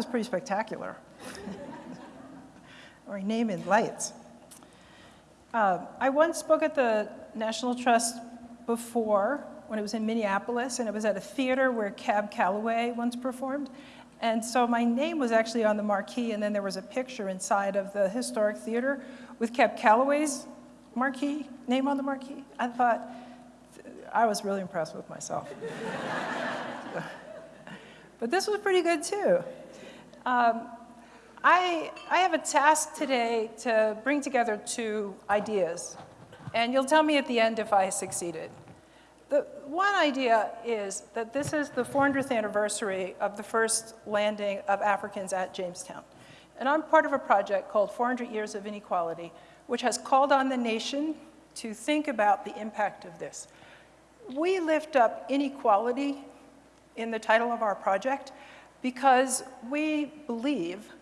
was pretty spectacular. or name in lights. Uh, I once spoke at the National Trust before when it was in Minneapolis, and it was at a theater where Cab Calloway once performed. And so my name was actually on the marquee, and then there was a picture inside of the historic theater with Cab Calloway's marquee, name on the marquee. I thought, I was really impressed with myself. but this was pretty good too. Um, I, I have a task today to bring together two ideas, and you'll tell me at the end if I succeeded. The one idea is that this is the 400th anniversary of the first landing of Africans at Jamestown. And I'm part of a project called 400 Years of Inequality, which has called on the nation to think about the impact of this. We lift up inequality in the title of our project because we believe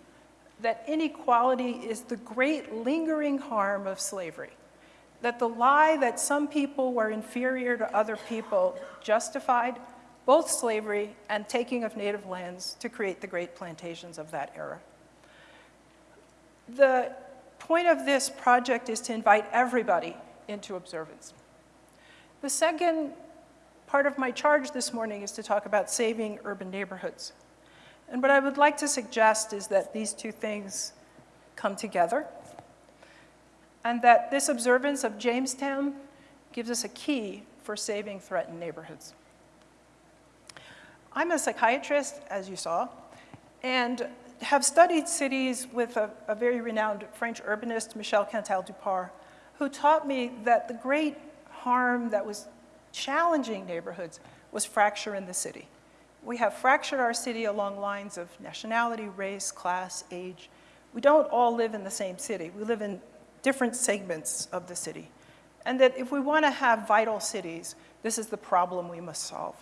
that inequality is the great lingering harm of slavery. That the lie that some people were inferior to other people justified both slavery and taking of native lands to create the great plantations of that era. The point of this project is to invite everybody into observance. The second part of my charge this morning is to talk about saving urban neighborhoods. And what I would like to suggest is that these two things come together and that this observance of Jamestown gives us a key for saving threatened neighborhoods. I'm a psychiatrist, as you saw, and have studied cities with a, a very renowned French urbanist, Michel Cantal-Dupart, who taught me that the great harm that was challenging neighborhoods was fracture in the city. We have fractured our city along lines of nationality, race, class, age. We don't all live in the same city. We live in different segments of the city. And that if we want to have vital cities, this is the problem we must solve.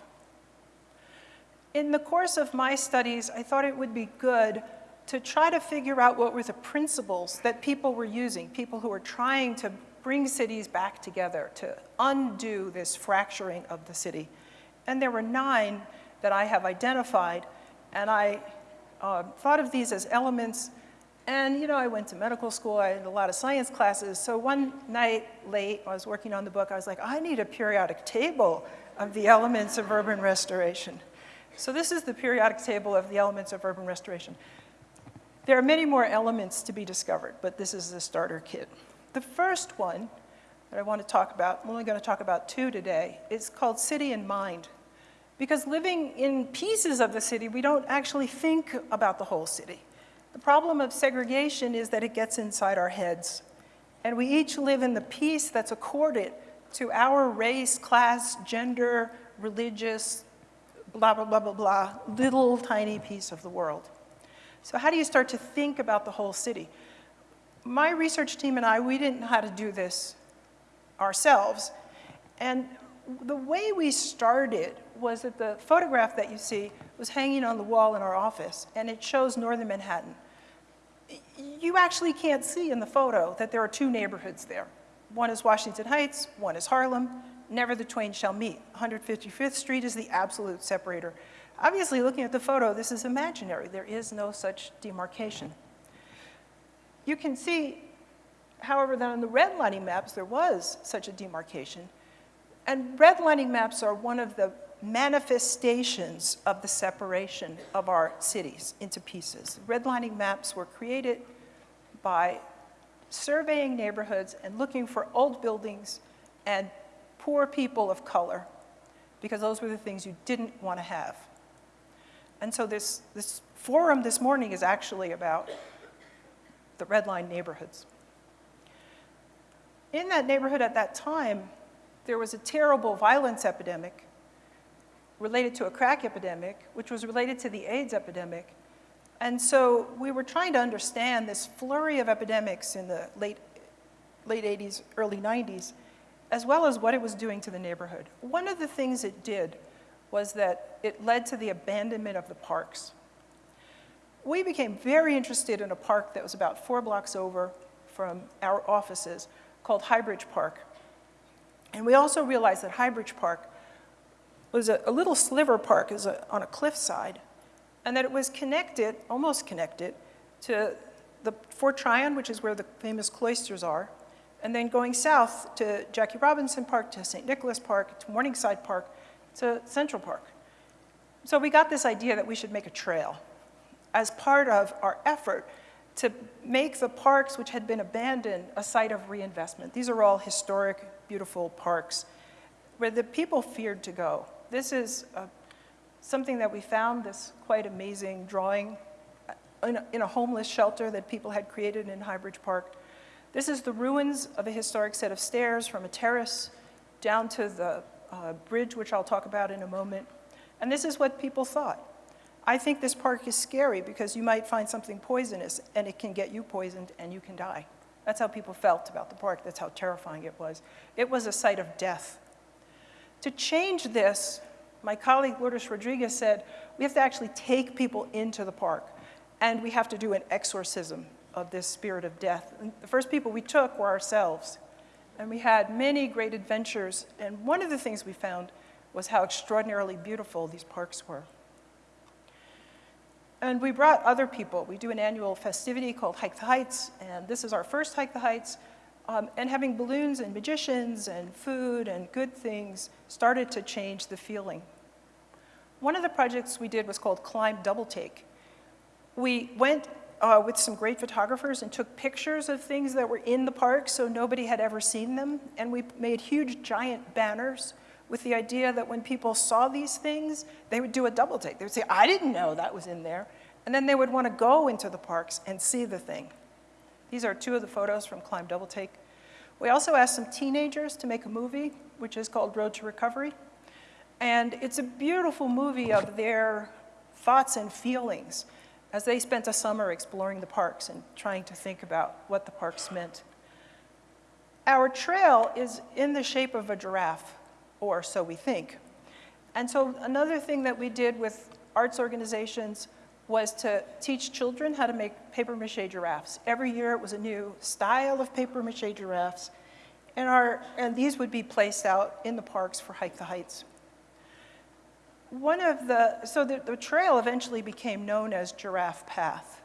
In the course of my studies, I thought it would be good to try to figure out what were the principles that people were using, people who were trying to bring cities back together, to undo this fracturing of the city. And there were nine that I have identified, and I uh, thought of these as elements. And you know, I went to medical school, I had a lot of science classes, so one night late, I was working on the book, I was like, I need a periodic table of the elements of urban restoration. So this is the periodic table of the elements of urban restoration. There are many more elements to be discovered, but this is the starter kit. The first one that I want to talk about, I'm only going to talk about two today, is called City in Mind. Because living in pieces of the city, we don't actually think about the whole city. The problem of segregation is that it gets inside our heads. And we each live in the piece that's accorded to our race, class, gender, religious, blah, blah, blah, blah, blah, little tiny piece of the world. So how do you start to think about the whole city? My research team and I, we didn't know how to do this ourselves. And the way we started was that the photograph that you see was hanging on the wall in our office, and it shows northern Manhattan. You actually can't see in the photo that there are two neighborhoods there. One is Washington Heights, one is Harlem. Never the twain shall meet. 155th Street is the absolute separator. Obviously, looking at the photo, this is imaginary. There is no such demarcation. You can see, however, that on the redlining maps, there was such a demarcation. And redlining maps are one of the manifestations of the separation of our cities into pieces. Redlining maps were created by surveying neighborhoods and looking for old buildings and poor people of color because those were the things you didn't want to have. And so this, this forum this morning is actually about the red line neighborhoods. In that neighborhood at that time, there was a terrible violence epidemic related to a crack epidemic, which was related to the AIDS epidemic. And so we were trying to understand this flurry of epidemics in the late, late 80s, early 90s, as well as what it was doing to the neighborhood. One of the things it did was that it led to the abandonment of the parks. We became very interested in a park that was about four blocks over from our offices called Highbridge Park. And we also realized that Highbridge Park was a, a little sliver park is a, on a cliffside, and that it was connected, almost connected, to the Fort Tryon, which is where the famous cloisters are, and then going south to Jackie Robinson Park, to St. Nicholas Park, to Morningside Park, to Central Park. So we got this idea that we should make a trail as part of our effort to make the parks which had been abandoned a site of reinvestment. These are all historic, beautiful parks where the people feared to go. This is uh, something that we found, this quite amazing drawing in a, in a homeless shelter that people had created in Highbridge Park. This is the ruins of a historic set of stairs from a terrace down to the uh, bridge, which I'll talk about in a moment. And this is what people thought. I think this park is scary because you might find something poisonous and it can get you poisoned and you can die. That's how people felt about the park. That's how terrifying it was. It was a site of death. To change this, my colleague Lourdes Rodriguez said, we have to actually take people into the park and we have to do an exorcism of this spirit of death. And the first people we took were ourselves. And we had many great adventures. And one of the things we found was how extraordinarily beautiful these parks were. And we brought other people. We do an annual festivity called Hike the Heights, and this is our first Hike the Heights. Um, and having balloons and magicians and food and good things started to change the feeling. One of the projects we did was called Climb Double Take. We went uh, with some great photographers and took pictures of things that were in the park so nobody had ever seen them. And we made huge giant banners with the idea that when people saw these things, they would do a double take. They would say, I didn't know that was in there. And then they would want to go into the parks and see the thing. These are two of the photos from Climb Double Take. We also asked some teenagers to make a movie, which is called Road to Recovery. And it's a beautiful movie of their thoughts and feelings as they spent a summer exploring the parks and trying to think about what the parks meant. Our trail is in the shape of a giraffe or so we think. And so another thing that we did with arts organizations was to teach children how to make paper mache giraffes. Every year it was a new style of paper mache giraffes, and, our, and these would be placed out in the parks for Hike the Heights. One of the, so the, the trail eventually became known as Giraffe Path.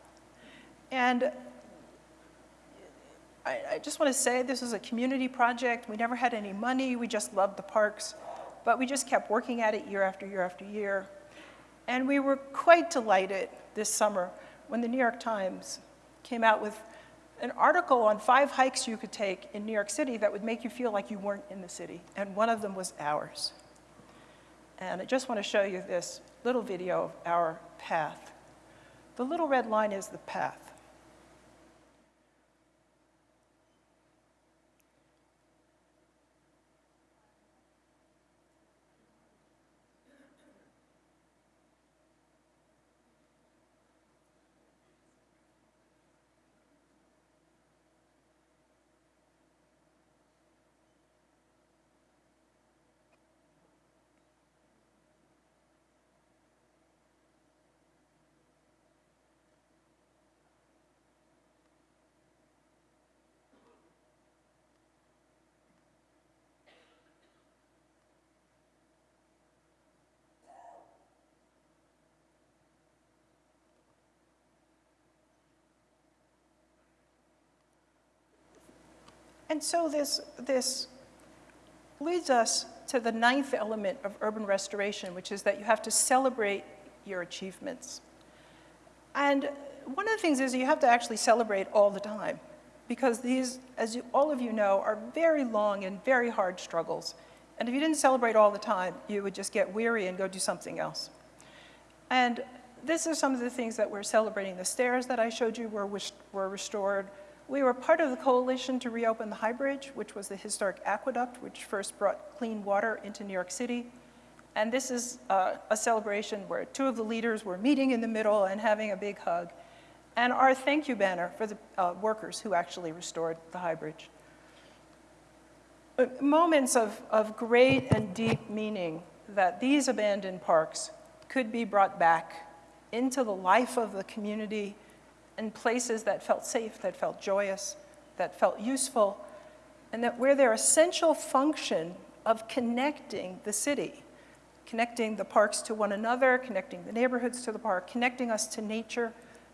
And I, I just want to say this was a community project. We never had any money. We just loved the parks. But we just kept working at it year after year after year. And we were quite delighted this summer when the New York Times came out with an article on five hikes you could take in New York City that would make you feel like you weren't in the city. And one of them was ours. And I just want to show you this little video of our path. The little red line is the path. And so this, this leads us to the ninth element of urban restoration, which is that you have to celebrate your achievements. And one of the things is you have to actually celebrate all the time because these, as you, all of you know, are very long and very hard struggles. And if you didn't celebrate all the time, you would just get weary and go do something else. And this is some of the things that we're celebrating. The stairs that I showed you were, were restored. We were part of the coalition to reopen the High Bridge, which was the historic aqueduct, which first brought clean water into New York City. And this is uh, a celebration where two of the leaders were meeting in the middle and having a big hug. And our thank you banner for the uh, workers who actually restored the High Bridge. Uh, moments of, of great and deep meaning that these abandoned parks could be brought back into the life of the community and places that felt safe, that felt joyous, that felt useful, and that where their essential function of connecting the city connecting the parks to one another, connecting the neighborhoods to the park, connecting us to nature,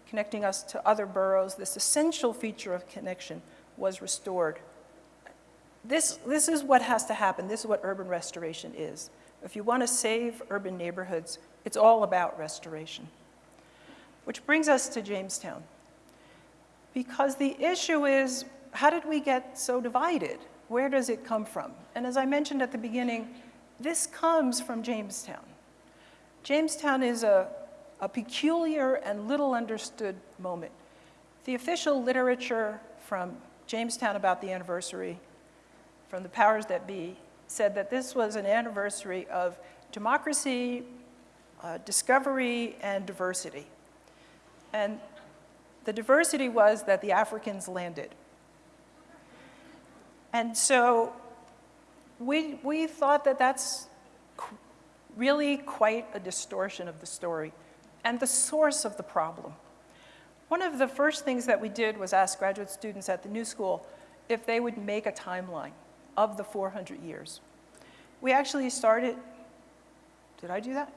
connecting us to other boroughs. This essential feature of connection was restored. This, this is what has to happen. This is what urban restoration is. If you want to save urban neighborhoods, it's all about restoration. Which brings us to Jamestown. Because the issue is, how did we get so divided? Where does it come from? And as I mentioned at the beginning, this comes from Jamestown. Jamestown is a, a peculiar and little understood moment. The official literature from Jamestown about the anniversary, from the powers that be, said that this was an anniversary of democracy, uh, discovery, and diversity. And the diversity was that the Africans landed. And so we, we thought that that's really quite a distortion of the story and the source of the problem. One of the first things that we did was ask graduate students at the New School if they would make a timeline of the 400 years. We actually started, did I do that?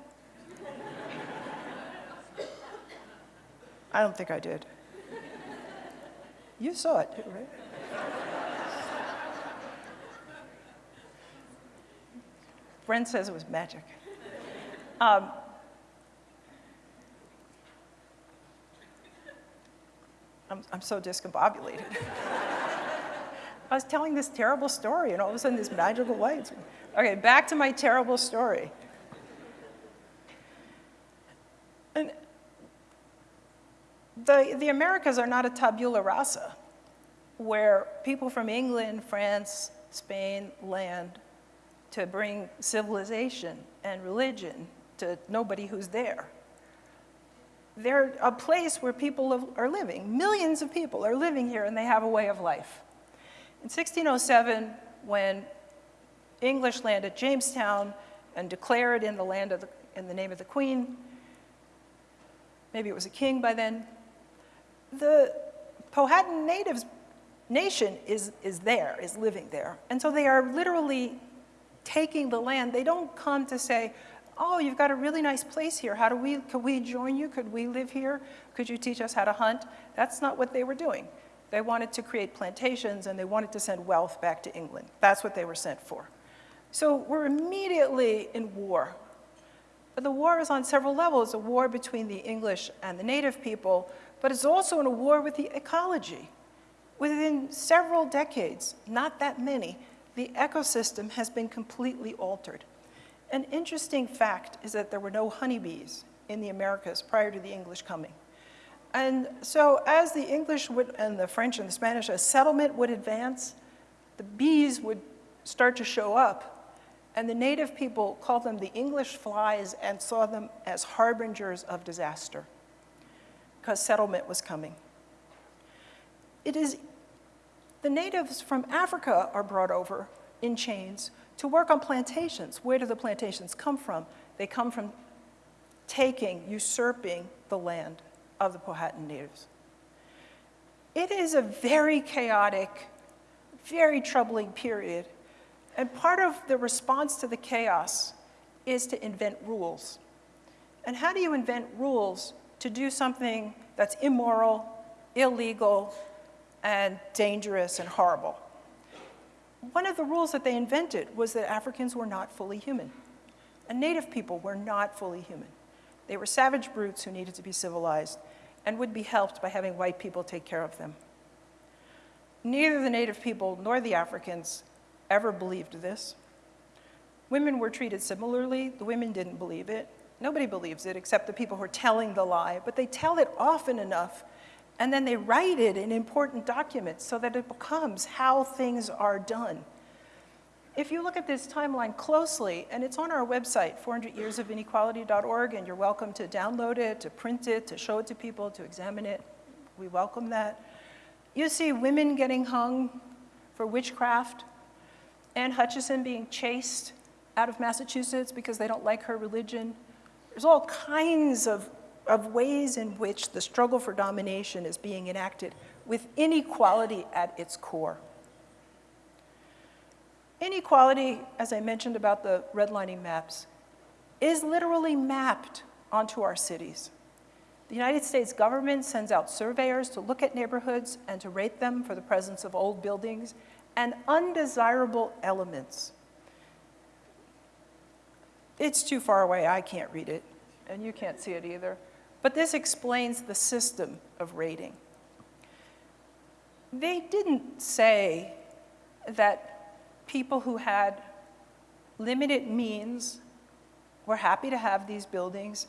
I don't think I did. You saw it right? Brent says it was magic. Um, I'm, I'm so discombobulated. I was telling this terrible story, and all of a sudden, this magical light. Okay, back to my terrible story. And the, the Americas are not a tabula rasa, where people from England, France, Spain land to bring civilization and religion to nobody who's there. They're a place where people are living. Millions of people are living here and they have a way of life. In 1607, when English landed Jamestown and declared in the land of the, in the name of the queen, maybe it was a king by then, the Powhatan natives nation is, is there, is living there. And so they are literally taking the land. They don't come to say, oh, you've got a really nice place here. How do we, could we join you? Could we live here? Could you teach us how to hunt? That's not what they were doing. They wanted to create plantations and they wanted to send wealth back to England. That's what they were sent for. So we're immediately in war. But the war is on several levels, a war between the English and the native people, but it's also in a war with the ecology. Within several decades, not that many, the ecosystem has been completely altered. An interesting fact is that there were no honeybees in the Americas prior to the English coming. And so as the English would, and the French and the Spanish, as settlement would advance, the bees would start to show up. And the native people called them the English flies and saw them as harbingers of disaster because settlement was coming. It is, the natives from Africa are brought over in chains to work on plantations. Where do the plantations come from? They come from taking, usurping the land of the Powhatan natives. It is a very chaotic, very troubling period. And part of the response to the chaos is to invent rules. And how do you invent rules to do something that's immoral, illegal, and dangerous and horrible? One of the rules that they invented was that Africans were not fully human. And native people were not fully human. They were savage brutes who needed to be civilized and would be helped by having white people take care of them. Neither the native people nor the Africans ever believed this. Women were treated similarly. The women didn't believe it. Nobody believes it except the people who are telling the lie, but they tell it often enough and then they write it in important documents so that it becomes how things are done. If you look at this timeline closely, and it's on our website, 400yearsofinequality.org, and you're welcome to download it, to print it, to show it to people, to examine it. We welcome that. You see women getting hung for witchcraft, Anne Hutchinson being chased out of Massachusetts because they don't like her religion. There's all kinds of, of ways in which the struggle for domination is being enacted with inequality at its core. Inequality, as I mentioned about the redlining maps, is literally mapped onto our cities. The United States government sends out surveyors to look at neighborhoods and to rate them for the presence of old buildings and undesirable elements. It's too far away, I can't read it, and you can't see it either. But this explains the system of rating. They didn't say that people who had limited means were happy to have these buildings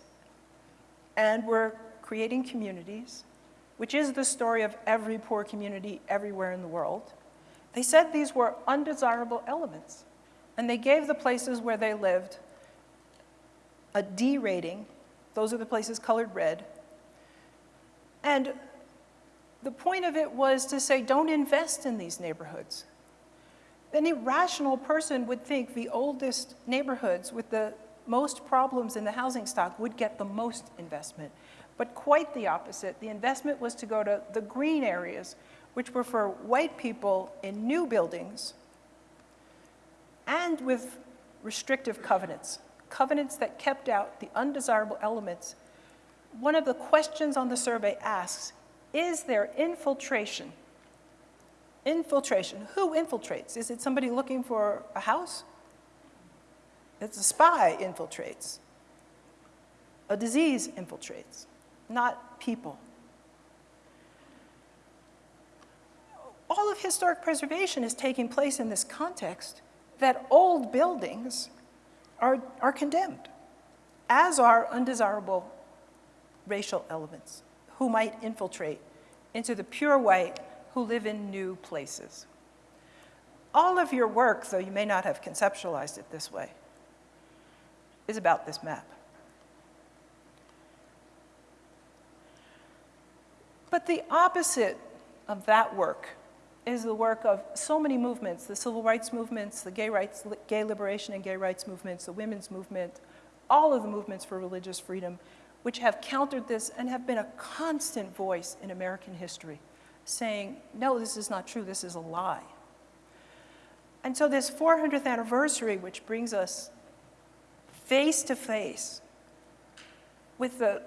and were creating communities, which is the story of every poor community everywhere in the world. They said these were undesirable elements, and they gave the places where they lived a D rating. Those are the places colored red. And the point of it was to say, don't invest in these neighborhoods. Any rational person would think the oldest neighborhoods with the most problems in the housing stock would get the most investment. But quite the opposite. The investment was to go to the green areas, which were for white people in new buildings and with restrictive covenants, covenants that kept out the undesirable elements. One of the questions on the survey asks, is there infiltration? Infiltration, who infiltrates? Is it somebody looking for a house? It's a spy infiltrates. A disease infiltrates, not people. All of historic preservation is taking place in this context that old buildings are, are condemned, as are undesirable racial elements who might infiltrate into the pure white who live in new places. All of your work, though you may not have conceptualized it this way, is about this map. But the opposite of that work is the work of so many movements, the civil rights movements, the gay rights, gay liberation and gay rights movements, the women's movement, all of the movements for religious freedom, which have countered this and have been a constant voice in American history, saying, no, this is not true, this is a lie. And so this 400th anniversary, which brings us face to face with the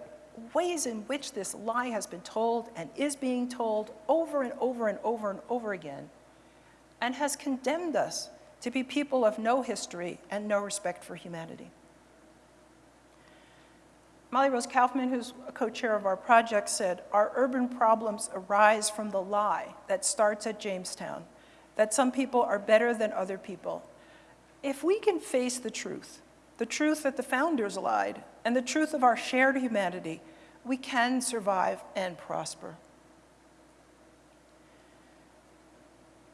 ways in which this lie has been told and is being told over and over and over and over again, and has condemned us to be people of no history and no respect for humanity. Molly Rose Kaufman, who's a co-chair of our project, said, our urban problems arise from the lie that starts at Jamestown, that some people are better than other people. If we can face the truth, the truth that the founders lied, and the truth of our shared humanity, we can survive and prosper.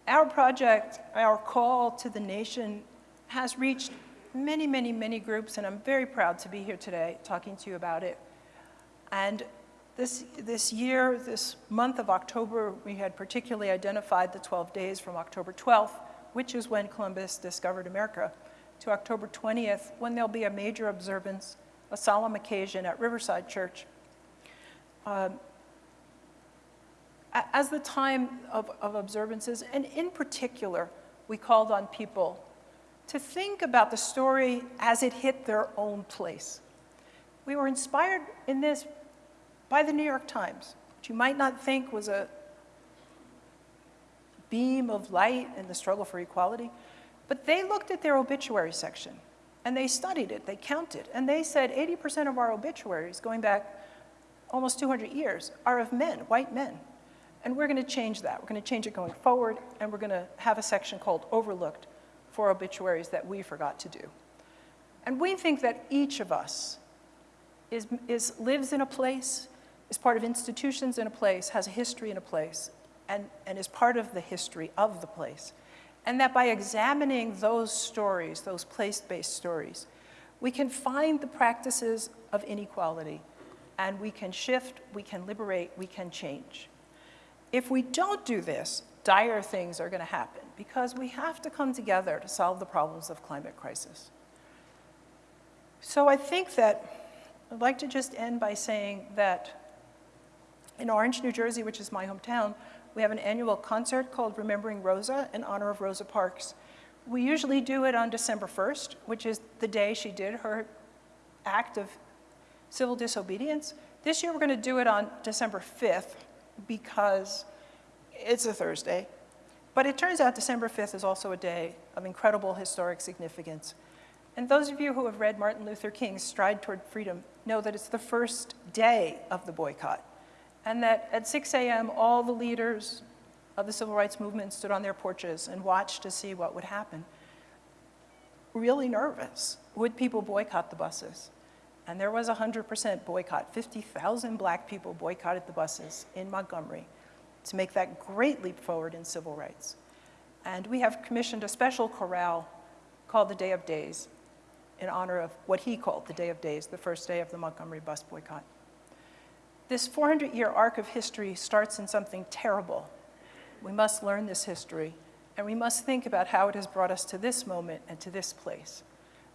Our project, our call to the nation, has reached many, many, many groups, and I'm very proud to be here today talking to you about it. And this, this year, this month of October, we had particularly identified the 12 days from October 12th, which is when Columbus discovered America, to October 20th, when there'll be a major observance, a solemn occasion at Riverside Church. Um, as the time of, of observances, and in particular, we called on people to think about the story as it hit their own place. We were inspired in this by the New York Times, which you might not think was a beam of light in the struggle for equality, but they looked at their obituary section and they studied it, they counted, and they said 80% of our obituaries going back almost 200 years are of men, white men. And we're gonna change that. We're gonna change it going forward, and we're gonna have a section called Overlooked, for obituaries that we forgot to do. And we think that each of us is, is, lives in a place, is part of institutions in a place, has a history in a place, and, and is part of the history of the place. And that by examining those stories, those place-based stories, we can find the practices of inequality, and we can shift, we can liberate, we can change. If we don't do this, dire things are going to happen because we have to come together to solve the problems of climate crisis. So I think that I'd like to just end by saying that in Orange, New Jersey, which is my hometown, we have an annual concert called Remembering Rosa in honor of Rosa Parks. We usually do it on December 1st, which is the day she did her act of civil disobedience. This year, we're going to do it on December 5th because it's a Thursday. But it turns out December 5th is also a day of incredible historic significance. And those of you who have read Martin Luther King's Stride Toward Freedom know that it's the first day of the boycott. And that at 6 a.m., all the leaders of the civil rights movement stood on their porches and watched to see what would happen. Really nervous. Would people boycott the buses? And there was 100% boycott. 50,000 black people boycotted the buses in Montgomery to make that great leap forward in civil rights. And we have commissioned a special chorale called the Day of Days in honor of what he called the Day of Days, the first day of the Montgomery bus boycott. This 400-year arc of history starts in something terrible. We must learn this history, and we must think about how it has brought us to this moment and to this place.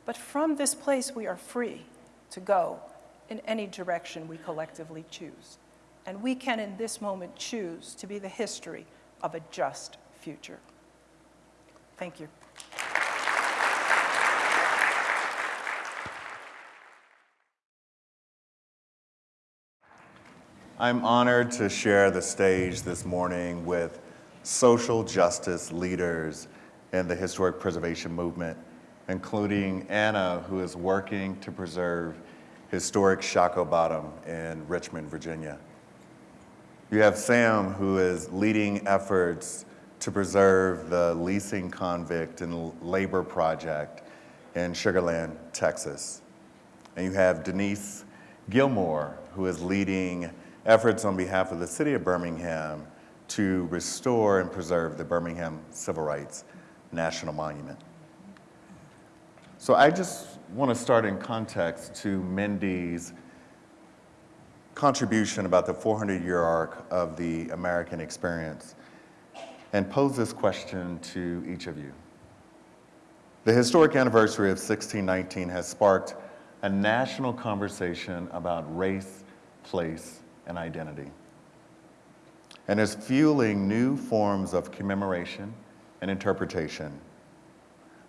But from this place, we are free to go in any direction we collectively choose. And we can, in this moment, choose to be the history of a just future. Thank you. I'm honored to share the stage this morning with social justice leaders in the historic preservation movement, including Anna, who is working to preserve historic Shockoe Bottom in Richmond, Virginia. You have Sam, who is leading efforts to preserve the leasing convict and labor project in Sugar Land, Texas. And you have Denise Gilmore, who is leading efforts on behalf of the city of Birmingham to restore and preserve the Birmingham Civil Rights National Monument. So I just want to start in context to Mindy's contribution about the 400-year arc of the American experience and pose this question to each of you. The historic anniversary of 1619 has sparked a national conversation about race, place, and identity, and is fueling new forms of commemoration and interpretation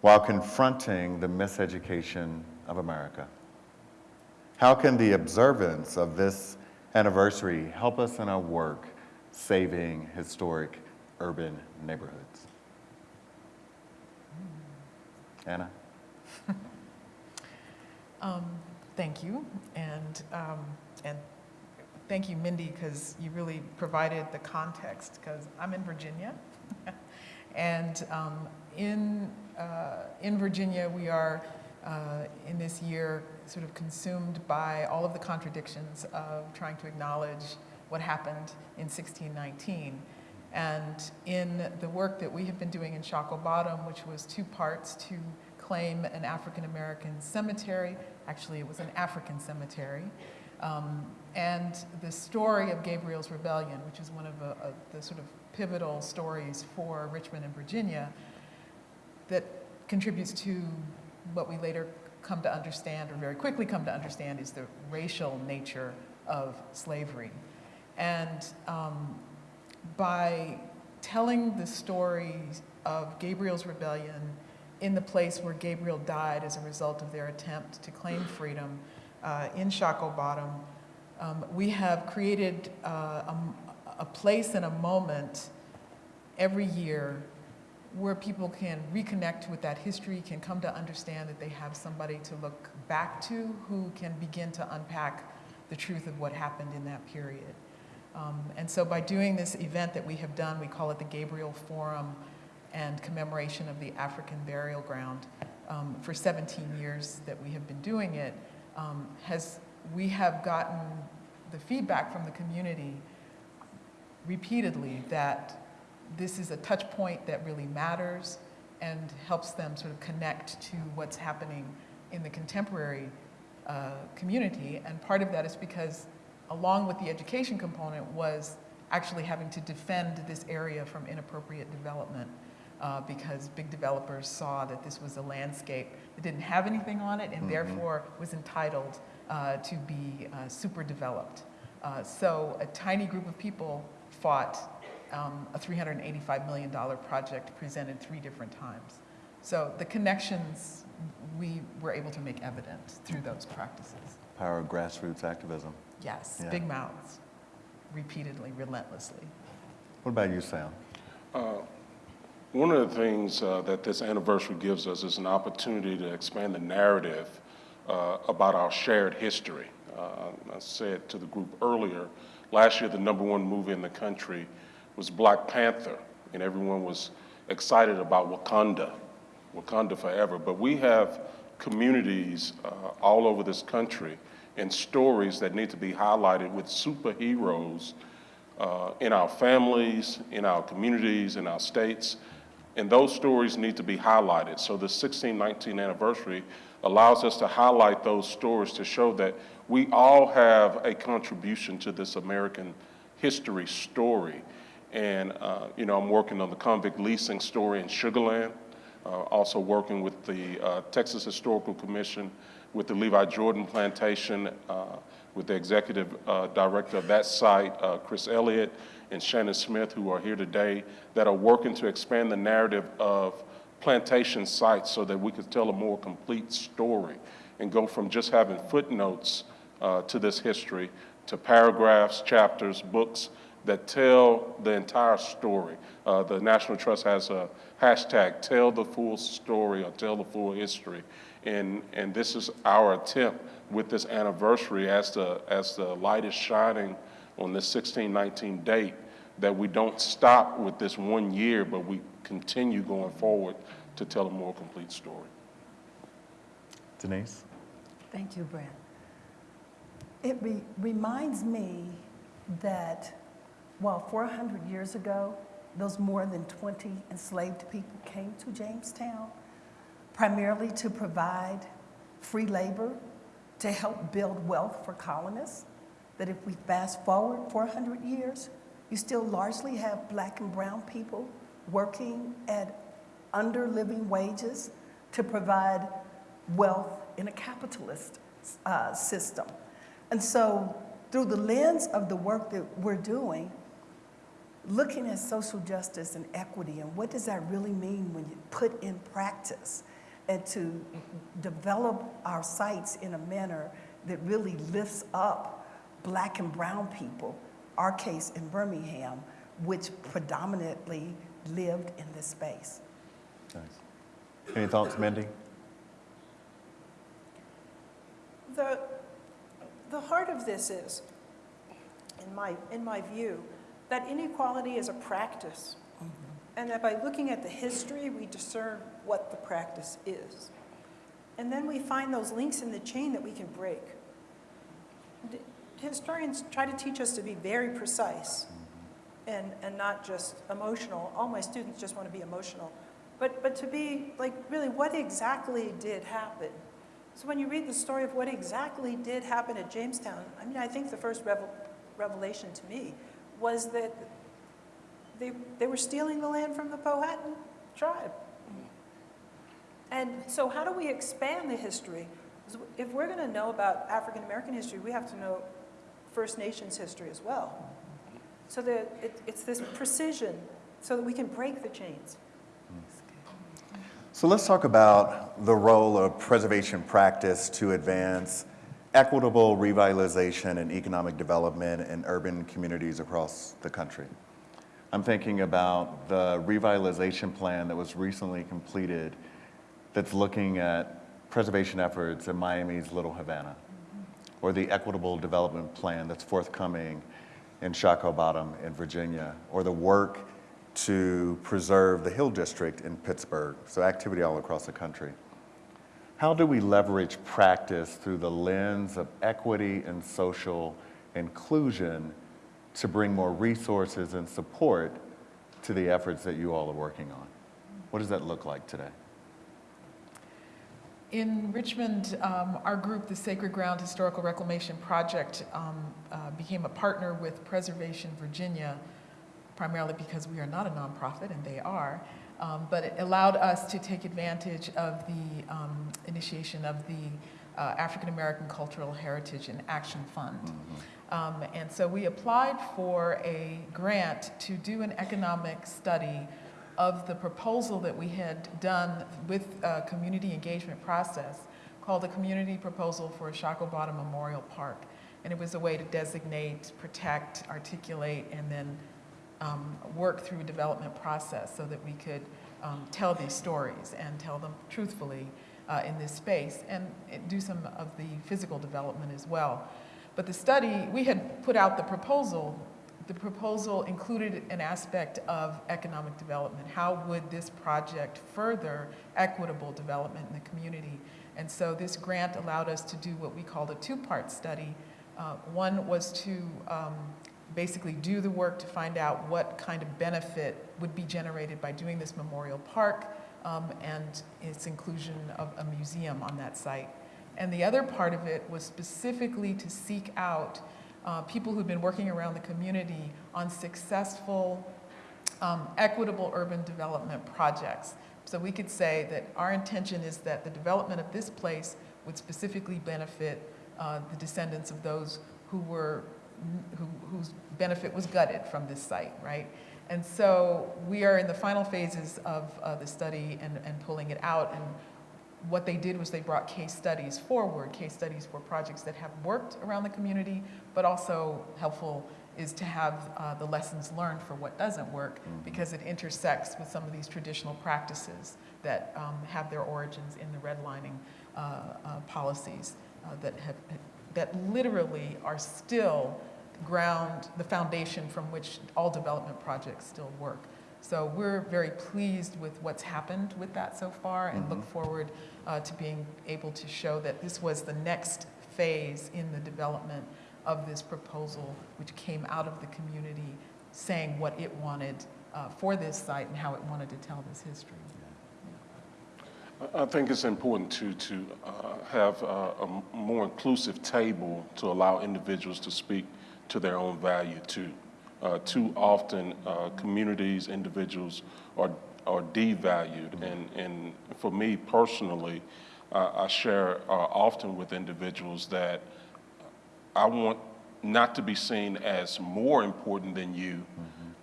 while confronting the miseducation of America. How can the observance of this anniversary help us in our work saving historic urban neighborhoods? Anna? um, thank you, and, um, and thank you, Mindy, because you really provided the context, because I'm in Virginia, and um, in, uh, in Virginia, we are uh, in this year sort of consumed by all of the contradictions of trying to acknowledge what happened in 1619. And in the work that we have been doing in Shockoe Bottom, which was two parts to claim an African American cemetery, actually it was an African cemetery, um, and the story of Gabriel's Rebellion, which is one of uh, uh, the sort of pivotal stories for Richmond and Virginia, that contributes to what we later come to understand, or very quickly come to understand, is the racial nature of slavery. And um, by telling the story of Gabriel's rebellion in the place where Gabriel died as a result of their attempt to claim freedom uh, in Shockoe Bottom, um, we have created uh, a, a place and a moment every year where people can reconnect with that history, can come to understand that they have somebody to look back to who can begin to unpack the truth of what happened in that period. Um, and so by doing this event that we have done, we call it the Gabriel Forum and commemoration of the African burial ground. Um, for 17 years that we have been doing it, um, has, we have gotten the feedback from the community repeatedly that this is a touch point that really matters and helps them sort of connect to what's happening in the contemporary uh, community. And part of that is because along with the education component was actually having to defend this area from inappropriate development uh, because big developers saw that this was a landscape that didn't have anything on it and mm -hmm. therefore was entitled uh, to be uh, super developed. Uh, so a tiny group of people fought um, a $385 million project presented three different times. So the connections we were able to make evident through those practices. Power of grassroots activism. Yes, Yeah. big mouths, repeatedly, relentlessly. What about you, Sam? One of the things uh, that this anniversary gives us is an opportunity to expand the narrative uh, about our shared history. Uh, I said to the group earlier, last year the number one movie in the country was Black Panther, and everyone was excited about Wakanda, Wakanda forever. But we have communities uh, all over this country and stories that need to be highlighted with superheroes uh, in our families, in our communities, in our states, and those stories need to be highlighted. So the 1619 anniversary allows us to highlight those stories to show that we all have a contribution to this American history story. And, uh, you know, I'm working on the convict leasing story in Sugar Land, uh, also working with the uh, Texas Historical Commission, with the Levi Jordan Plantation, uh, with the executive uh, director of that site, uh, Chris Elliott, and Shannon Smith, who are here today, that are working to expand the narrative of plantation sites so that we could tell a more complete story and go from just having footnotes uh, to this history to paragraphs, chapters, books that tell the entire story. Uh, the National Trust has a hashtag, tell the full story or tell the full history. And, and this is our attempt with this anniversary as the, as the light is shining on this 1619 date, that we don't stop with this one year, but we continue going forward to tell a more complete story. Denise? Thank you, Brent. It re- reminds me that while 400 years ago, those more than 20 enslaved people came to Jamestown, primarily to provide free labor to help build wealth for colonists, that if we fast forward 400 years, you still largely have black and brown people working at under living wages to provide wealth in a capitalist uh, system. And so, through the lens of the work that we're doing, looking at social justice and equity and what does that really mean when you put in practice and to develop our sites in a manner that really lifts up black and brown people, our case in Birmingham, which predominantly lived in this space. Nice. Any thoughts, Mindy? The, the heart of this is, in my, in my view, that inequality is a practice. Mm-hmm. And that by looking at the history, we discern what the practice is. And then we find those links in the chain that we can break. Historians try to teach us to be very precise and, and not just emotional. All my students just want to be emotional. But, but to be like, really, what exactly did happen? So when you read the story of what exactly did happen at Jamestown, I mean, I think the first revel- revelation to me was that they, they were stealing the land from the Powhatan tribe. And so how do we expand the history? If we're going to know about African American history, we have to know First Nations history as well. So that it, it's this precision so that we can break the chains. So let's talk about the role of preservation practice to advance equitable revitalization and economic development in urban communities across the country. I'm thinking about the revitalization plan that was recently completed that's looking at preservation efforts in Miami's Little Havana, or the equitable development plan that's forthcoming in Shockoe Bottom in Virginia, or the work to preserve the Hill District in Pittsburgh, so activity all across the country. How do we leverage practice through the lens of equity and social inclusion to bring more resources and support to the efforts that you all are working on? What does that look like today? In Richmond, um, our group, the Sacred Ground Historical Reclamation Project, um, uh, became a partner with Preservation Virginia, primarily because we are not a nonprofit, and they are. Um, but it allowed us to take advantage of the um, initiation of the uh, African American Cultural Heritage and Action Fund. Um, and so we applied for a grant to do an economic study of the proposal that we had done with a community engagement process called the Community Proposal for Shockoe Bottom Memorial Park. And it was a way to designate, protect, articulate, and then um, work through a development process so that we could um, tell these stories and tell them truthfully uh, in this space and do some of the physical development as well. But the study, we had put out the proposal. The proposal included an aspect of economic development. How would this project further equitable development in the community? And so this grant allowed us to do what we called a two-part study. Uh, one was to um, basically do the work to find out what kind of benefit would be generated by doing this memorial park um, and its inclusion of a museum on that site. And the other part of it was specifically to seek out uh, people who've been working around the community on successful, um, equitable urban development projects. So we could say that our intention is that the development of this place would specifically benefit uh, the descendants of those who were, who, whose benefit was gutted from this site, right? And so we are in the final phases of uh, the study and, and pulling it out. And what they did was they brought case studies forward, case studies for projects that have worked around the community, but also helpful is to have uh, the lessons learned for what doesn't work because it intersects with some of these traditional practices that um, have their origins in the redlining uh, uh, policies uh, that have that literally are still ground the foundation from which all development projects still work. So we're very pleased with what's happened with that so far and look forward uh, to being able to show that this was the next phase in the development of this proposal, which came out of the community saying what it wanted uh, for this site and how it wanted to tell this history. I- I think it's important to, to uh, have uh, a m- more inclusive table to allow individuals to speak to their own value too. Uh, Too often, uh, communities, individuals are, are devalued. And, and for me personally, uh, I share uh, often with individuals that I want not to be seen as more important than you,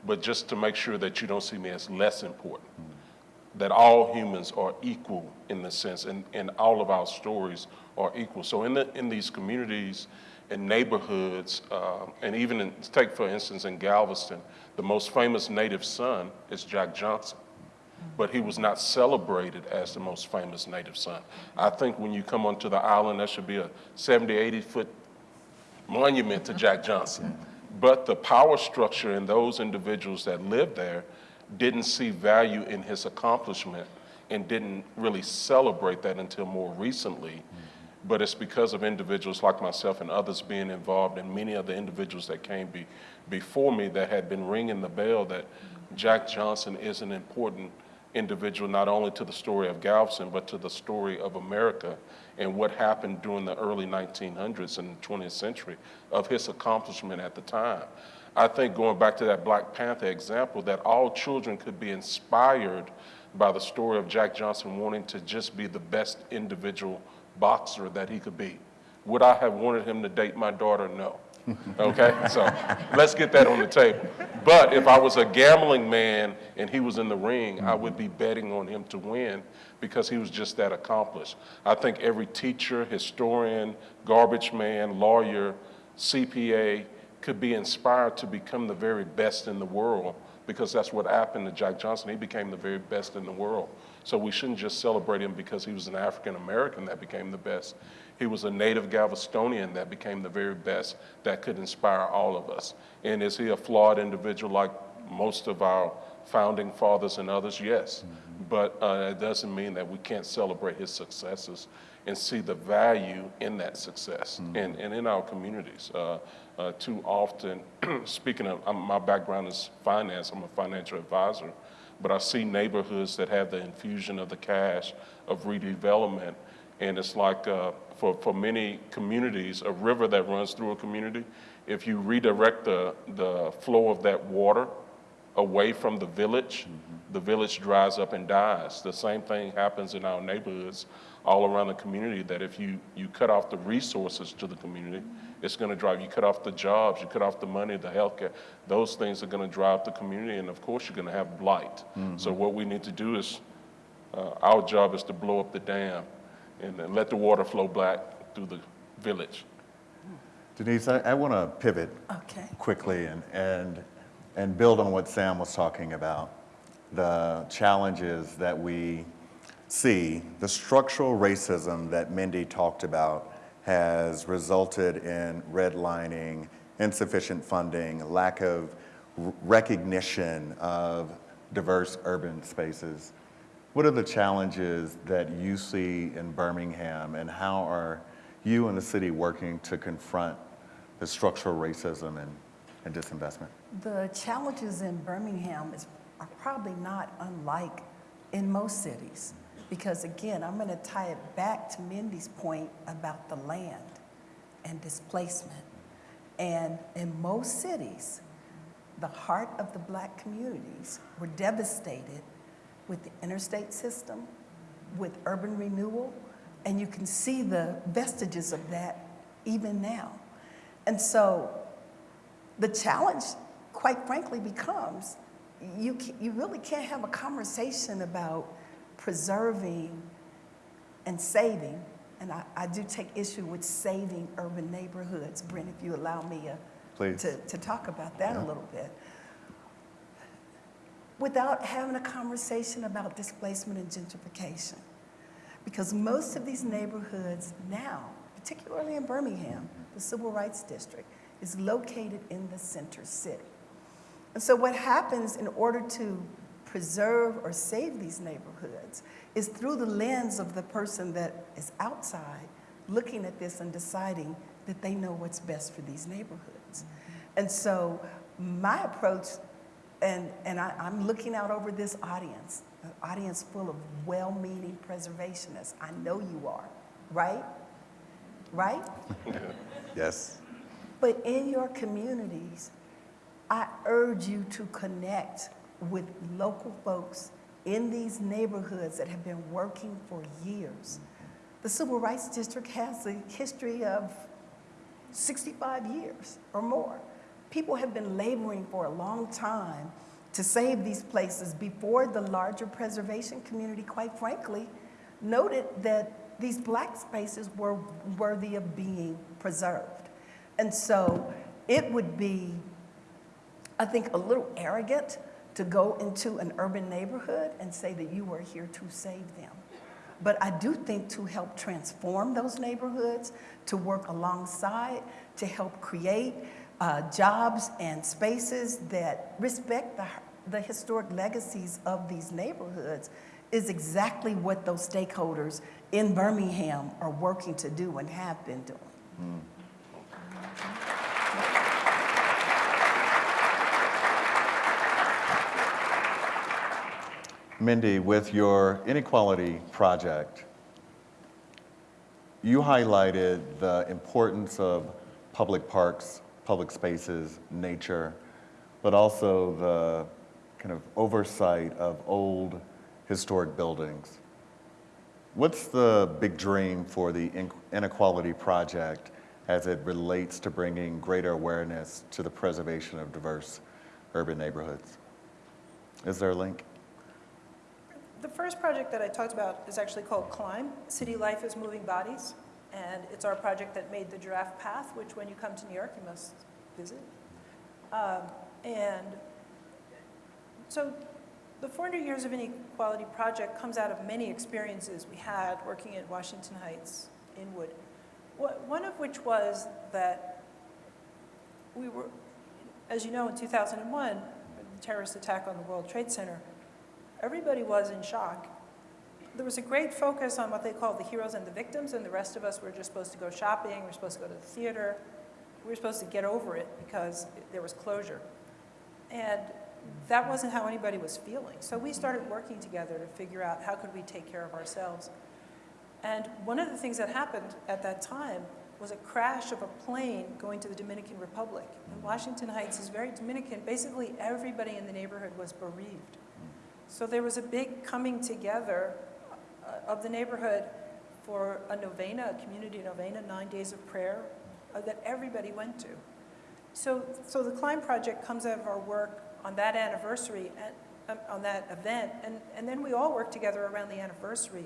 but just to make sure that you don't see me as less important. That all humans are equal in the sense, and, and all of our stories are equal. So in the, in these communities and neighborhoods, uh, and even in, take for instance in Galveston, the most famous native son is Jack Johnson but he was not celebrated as the most famous native son. I think when you come onto the island, there should be a 70, 80 foot monument to Jack Johnson. But the power structure and those individuals that lived there didn't see value in his accomplishment and didn't really celebrate that until more recently. But it's because of individuals like myself and others being involved, and many of the individuals that came be, before me that had been ringing the bell that Jack Johnson is an important individual, not only to the story of Galveston, but to the story of America and what happened during the early 1900s and the 20th century of his accomplishment at the time. I think going back to that Black Panther example, that all children could be inspired by the story of Jack Johnson wanting to just be the best individual boxer that he could be. Would I have wanted him to date my daughter? No. Okay, so let's get that on the table. But if I was a gambling man and he was in the ring, I would be betting on him to win because he was just that accomplished. I think every teacher, historian, garbage man, lawyer, CPA could be inspired to become the very best in the world because that's what happened to Jack Johnson. He became the very best in the world. So we shouldn't just celebrate him because he was an African American that became the best. He was a native Galvestonian that became the very best that could inspire all of us. And is he a flawed individual like most of our founding fathers and others? Yes. But uh, it doesn't mean that we can't celebrate his successes and see the value in that success and, and in our communities. Uh, uh, too often, speaking of, um, my background is finance, I'm a financial advisor, but I see neighborhoods that have the infusion of the cash of redevelopment. And it's like uh, for, for many communities, a river that runs through a community, if you redirect the, the flow of that water away from the village, the village dries up and dies. The same thing happens in our neighborhoods all around the community that if you, you cut off the resources to the community, it's going to drive, you cut off the jobs, you cut off the money, the healthcare, those things are going to drive the community, and of course, you're going to have blight. So what we need to do is, uh, our job is to blow up the dam and then let the water flow back through the village. Denise, I, I want to pivot Okay. quickly and, and, and build on what Sam was talking about. The challenges that we see, the structural racism that Mindy talked about has resulted in redlining, insufficient funding, lack of recognition of diverse urban spaces. What are the challenges that you see in Birmingham and how are you and the city working to confront the structural racism and, and disinvestment? The challenges in Birmingham is, are probably not unlike in most cities. Because again, I'm going to tie it back to Mindy's point about the land and displacement. And in most cities, the heart of the black communities were devastated with the interstate system, with urban renewal, and you can see the vestiges of that even now. And so the challenge, quite frankly, becomes you, you really can't have a conversation about preserving and saving. And I, I do take issue with saving urban neighborhoods. Brent, if you allow me uh, Please. to, to talk about that a little bit. Without having a conversation about displacement and gentrification. Because most of these neighborhoods now, particularly in Birmingham, the Civil Rights District, is located in the center city. And so what happens in order to preserve or save these neighborhoods is through the lens of the person that is outside looking at this and deciding that they know what's best for these neighborhoods. Mm-hmm. And so my approach, and, and I, I'm looking out over this audience, an audience full of well-meaning preservationists. I know you are, right? Right? Yes. But in your communities, I urge you to connect with local folks in these neighborhoods that have been working for years. The Civil Rights District has a history of 65 years or more. People have been laboring for a long time to save these places before the larger preservation community, quite frankly, noted that these black spaces were worthy of being preserved. And so it would be, I think, a little arrogant to go into an urban neighborhood and say that you are here to save them. But I do think to help transform those neighborhoods, to work alongside, to help create uh, jobs and spaces that respect the, the historic legacies of these neighborhoods is exactly what those stakeholders in Birmingham are working to do and have been doing. Mindy, with your inequality project, you highlighted the importance of public parks, public spaces, nature, but also the kind of oversight of old historic buildings. What's the big dream for the inequality project as it relates to bringing greater awareness to the preservation of diverse urban neighborhoods? Is there a link? The first project that I talked about is actually called Climb, City Life is Moving Bodies. And it's our project that made the giraffe path, which when you come to New York, you must visit. Um, And so the 400 Years of Inequality project comes out of many experiences we had working at Washington Heights, Inwood. One of which was that we were, as you know, in 2001, the terrorist attack on the World Trade Center, everybody was in shock. There was a great focus on what they called the heroes and the victims, and the rest of us were just supposed to go shopping, we were supposed to go to the theater. We were supposed to get over it because there was closure. And that wasn't how anybody was feeling. So we started working together to figure out how could we take care of ourselves. And one of the things that happened at that time was a crash of a plane going to the Dominican Republic. And Washington Heights is very Dominican. Basically, everybody in the neighborhood was bereaved. So there was a big coming together uh, of the neighborhood for a novena, a community novena, nine days of prayer uh, that everybody went to. So, so the Climb Project comes out of our work on that anniversary, and, um, on that event, and, and then we all worked together around the anniversary,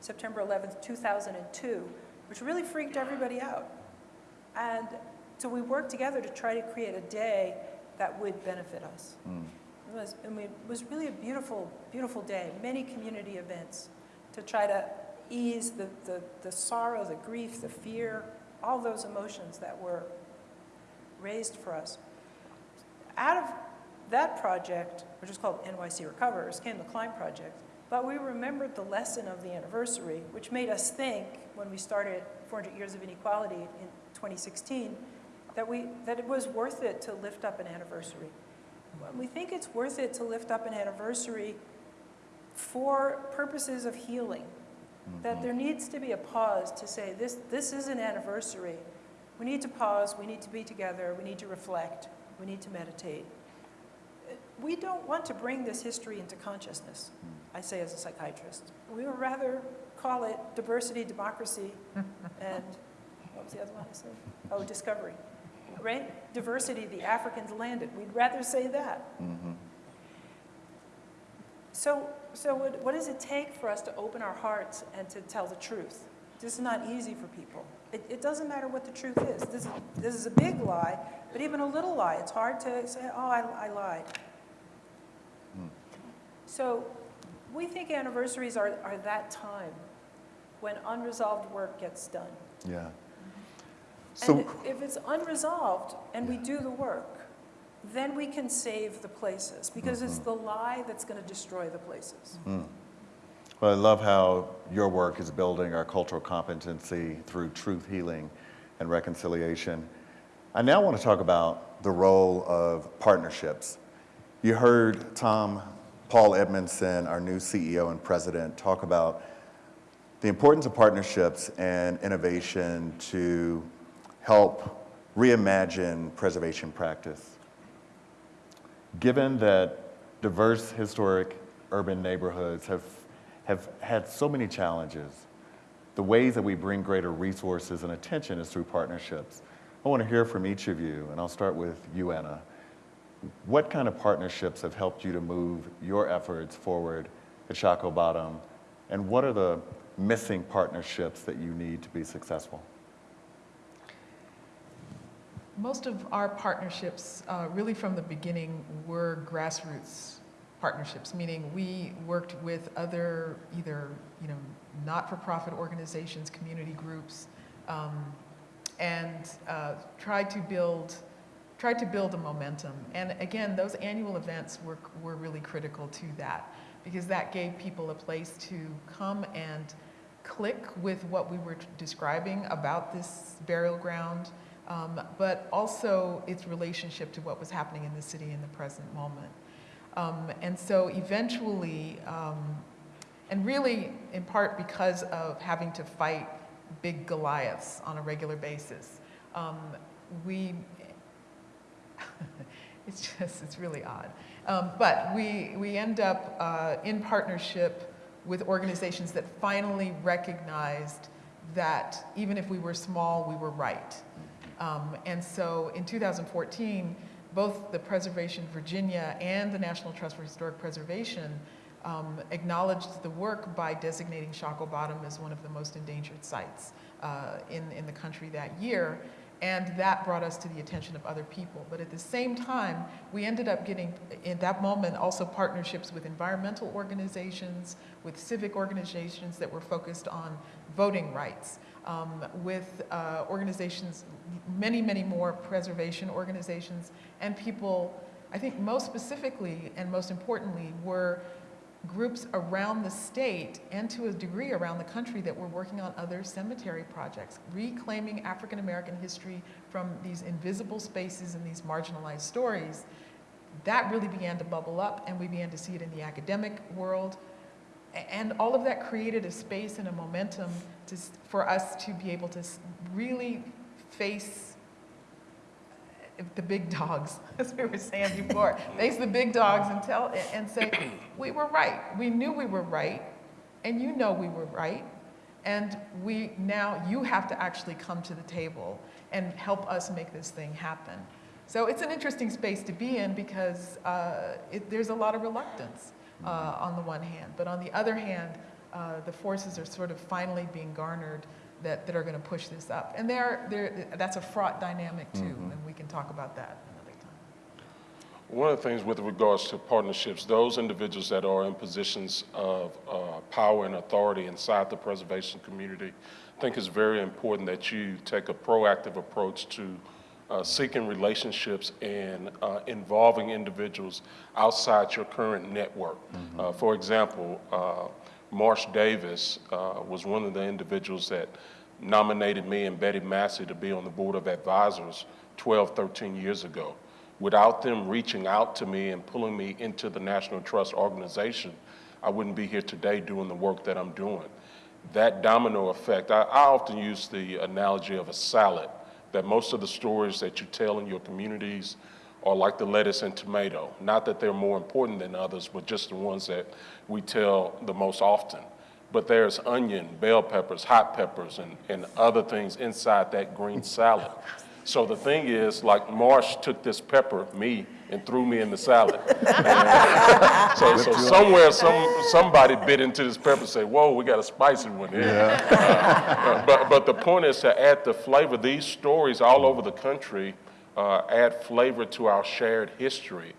September 11th, 2002, which really freaked everybody out. And so we worked together to try to create a day that would benefit us. It was, it was really a beautiful, beautiful day, many community events to try to ease the, the, the sorrow, the grief, the fear, all those emotions that were raised for us. Out of that project, which is called NYC Recovers, came the Climb Project. But we remembered the lesson of the anniversary, which made us think, when we started 400 Years of Inequality in 2016, that, we, that it was worth it to lift up an anniversary. We think it's worth it to lift up an anniversary for purposes of healing. That mm-hmm. there needs to be a pause to say, this, this is an anniversary. We need to pause, we need to be together, we need to reflect, we need to meditate. We don't want to bring this history into consciousness, mm. I say as a psychiatrist. We would rather call it diversity, democracy, and what was the other one I said? Oh, discovery, right? Diversity, the Africans landed. We'd rather say that. Mm-hmm. So, so what, what does it take for us to open our hearts and to tell the truth? This is not easy for people. It, it doesn't matter what the truth is. This, is. this is a big lie, but even a little lie, it's hard to say, oh, I, I lied. Hmm. So we think anniversaries are, are that time when unresolved work gets done. Yeah. And So, if it's unresolved and we do the work, then we can save the places because it's mm-hmm. the lie that's going to destroy the places. Hmm. well, I love how your work is building our cultural competency through truth healing and reconciliation. I now want to talk about the role of partnerships. You heard Tom Paul Edmondson, our new CEO and president, talk about the importance of partnerships and innovation to help reimagine preservation practice. Given that diverse historic urban neighborhoods have, have had so many challenges, the ways that we bring greater resources and attention is through partnerships. I want to hear from each of you, and I'll start with you, Anna. What kind of partnerships have helped you to move your efforts forward at Shockoe Bottom, and what are the missing partnerships that you need to be successful? Most of our partnerships, uh, really from the beginning, were grassroots partnerships, meaning we worked with other either you know not-for-profit organizations, community groups, um, and uh, tried to build tried to build a momentum. And again, those annual events were were really critical to that because that gave people a place to come and click with what we were describing about this burial ground um, but also its relationship to what was happening in the city in the present moment. Um, and so eventually, um, and really in part because of having to fight big Goliaths on a regular basis, um, we, it's just, it's really odd. Um, but we, we end up uh, in partnership with organizations that finally recognized that even if we were small, we were right. Um, and so in 2014, both the Preservation Virginia and the National Trust for Historic Preservation um, acknowledged the work by designating Shockoe Bottom as one of the most endangered sites uh, in, in the country that year. And that brought us to the attention of other people. But at the same time, we ended up getting, in that moment, also partnerships with environmental organizations, with civic organizations that were focused on voting rights um, with uh, organizations, many, many more preservation organizations, and people, I think most specifically and most importantly, were groups around the state and to a degree around the country that were working on other cemetery projects, reclaiming African American history from these invisible spaces and these marginalized stories. That really began to bubble up and we began to see it in the academic world. And all of that created a space and a momentum to, for us to be able to really face the big dogs, as we were saying before, face the big dogs and tell and say, we were right. We knew we were right, and you know we were right. And we now, you have to actually come to the table and help us make this thing happen. So it's an interesting space to be in because uh, it, there's a lot of reluctance uh, on the one hand. But on the other hand, uh, the forces are sort of finally being garnered that, that are going to push this up. And they're, they're, that's a fraught dynamic too, and we can talk about that another time. One of the things with regards to partnerships, those individuals that are in positions of uh, power and authority inside the preservation community, I think it's very important that you take a proactive approach to uh, seeking relationships and uh, involving individuals outside your current network. Uh, for example, uh, Marsh Davis uh, was one of the individuals that nominated me and Betty Massey to be on the Board of Advisors 12, 13 years ago. Without them reaching out to me and pulling me into the National Trust organization, I wouldn't be here today doing the work that I'm doing. That domino effect, I, I often use the analogy of a salad, that most of the stories that you tell in your communities are like the lettuce and tomato. Not that they're more important than others, but just the ones that we tell the most often. But there's onion, bell peppers, hot peppers, and, and other things inside that green salad. So the thing is, like Marsh took this pepper, me, and threw me in the salad. So, so somewhere, some, somebody bit into this pepper and said, whoa, we got a spicy one here. Uh, But, but the point is to add the flavor. These stories all over the country uh, add flavor to our shared history.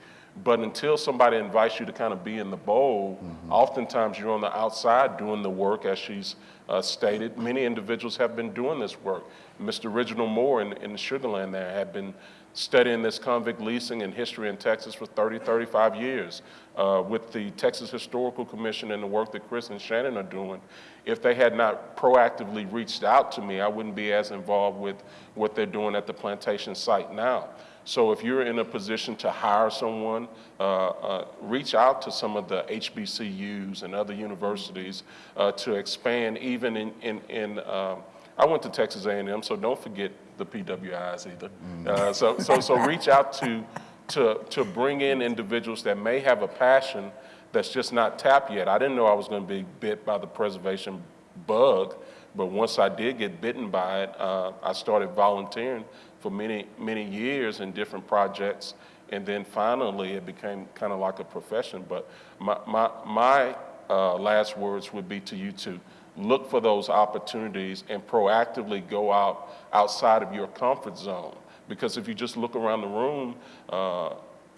But until somebody invites you to kind of be in the bowl, oftentimes you're on the outside doing the work, as she's uh, stated. Many individuals have been doing this work. Mr. Reginald Moore in, in Sugarland there had been studying this convict leasing and history in Texas for 30, 35 years. Uh, with the Texas Historical Commission and the work that Chris and Shannon are doing, if they had not proactively reached out to me, I wouldn't be as involved with what they're doing at the plantation site now. So if you're in a position to hire someone, uh, uh, reach out to some of the HBCUs and other universities uh, to expand even in, in, in um, I went to Texas A&M, so don't forget the PWIs either. Uh, so, so, so reach out to, to, to bring in individuals that may have a passion that's just not tapped yet. I didn't know I was going to be bit by the preservation bug, but once I did get bitten by it, uh, I started volunteering for many, many years in different projects. And then finally, it became kind of like a profession. But my, my, my uh, last words would be to you to look for those opportunities and proactively go out outside of your comfort zone. Because if you just look around the room, uh,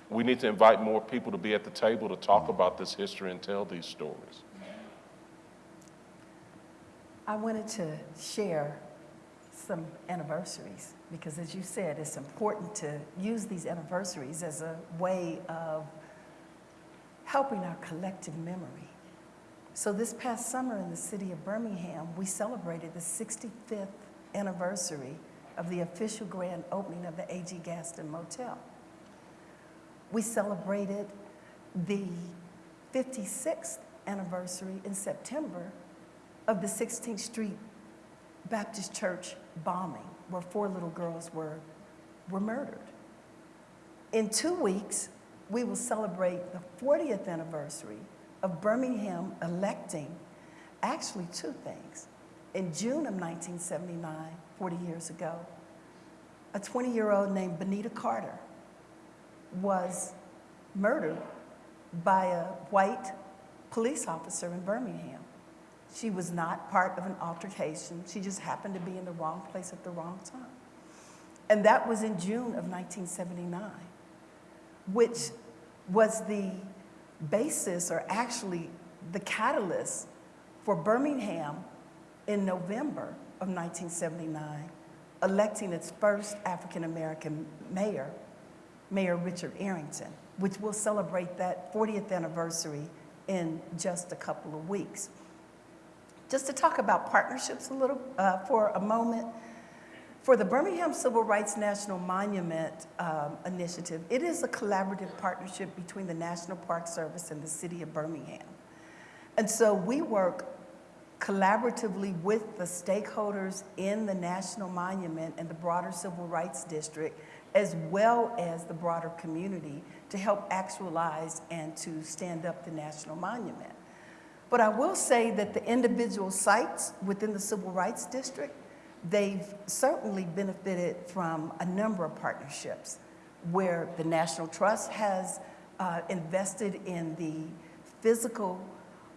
we need to invite more people to be at the table to talk about this history and tell these stories. I wanted to share some anniversaries because, as you said, it's important to use these anniversaries as a way of helping our collective memory. So, this past summer in the city of Birmingham, we celebrated the 65th anniversary of the official grand opening of the A.G. Gaston Motel. We celebrated the 56th anniversary in September of the 16th Street Baptist Church bombing, where four little girls were, were murdered. In two weeks, we will celebrate the 40th anniversary of Birmingham electing actually two things. In June of 1979, 40 years ago, a 20 year old named Bonita Carter was murdered by a white police officer in Birmingham. She was not part of an altercation. She just happened to be in the wrong place at the wrong time. And that was in June of 1979, which was the basis are actually the catalyst for Birmingham in November of 1979 electing its first African American mayor, Mayor Richard Arrington, which will celebrate that 40th anniversary in just a couple of weeks. Just to talk about partnerships a little uh, for a moment, for the Birmingham Civil Rights National Monument um, Initiative, it is a collaborative partnership between the National Park Service and the City of Birmingham. And so we work collaboratively with the stakeholders in the National Monument and the broader Civil Rights District, as well as the broader community, to help actualize and to stand up the National Monument. But I will say that the individual sites within the Civil Rights District, they've certainly benefited from a number of partnerships where the National Trust has uh, invested in the physical